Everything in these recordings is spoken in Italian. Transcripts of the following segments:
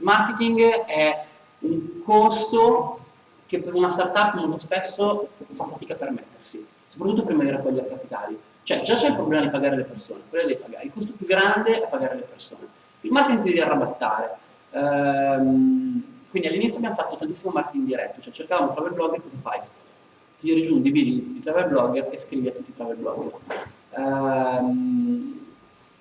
marketing è un costo che per una startup molto spesso fa fatica a permettersi, soprattutto prima di raccogliere capitali. Cioè già c'è il problema di pagare le persone, quello devi pagare. Il costo più grande è pagare le persone. Il marketing ti devi arrabattare. Ehm, quindi all'inizio abbiamo fatto tantissimo marketing diretto, cioè cercavamo travel blogger, cosa fai? Tiri giù un DVD di travel blogger e scrivi a tutti i travel blogger. Ehm,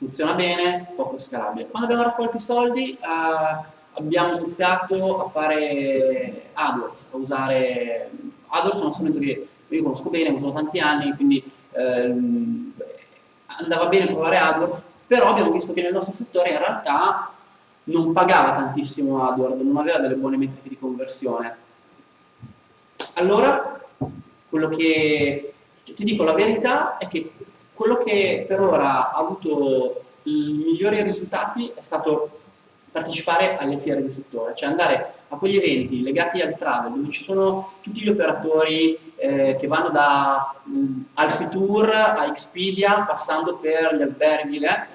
funziona bene, poco scalabile. Quando abbiamo raccolto i soldi eh, abbiamo iniziato a fare AdWords, a usare AdWords è uno strumento che io conosco bene, uso tanti anni, quindi ehm, andava bene provare AdWords, però abbiamo visto che nel nostro settore in realtà non pagava tantissimo AdWords, non aveva delle buone metriche di conversione. Allora, quello che ti dico la verità è che quello che per ora ha avuto i migliori risultati è stato partecipare alle fiere di settore, cioè andare a quegli eventi legati al travel, dove ci sono tutti gli operatori eh, che vanno da um, Alpitour a Expedia, passando per gli alberghi, eh.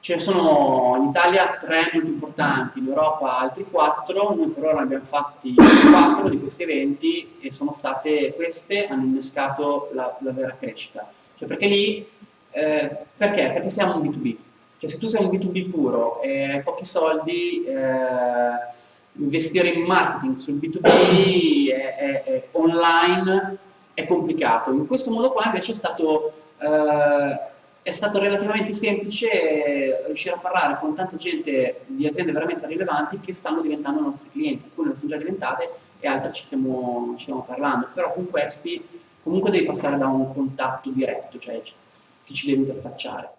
ce ne sono in Italia tre molto importanti, in Europa altri quattro, noi per ora ne abbiamo fatti quattro di questi eventi e sono state queste, hanno innescato la, la vera crescita, cioè perché lì, eh, perché? Perché siamo un B2B, cioè se tu sei un B2B puro e hai pochi soldi, eh, investire in marketing sul B2B è, è, è online è complicato. In questo modo qua invece è stato, eh, è stato relativamente semplice riuscire a parlare con tanta gente di aziende veramente rilevanti che stanno diventando nostri clienti. Alcune lo sono già diventate e altre ci stiamo, ci stiamo parlando. Però con questi comunque devi passare da un contatto diretto, cioè ti ci devi interfacciare.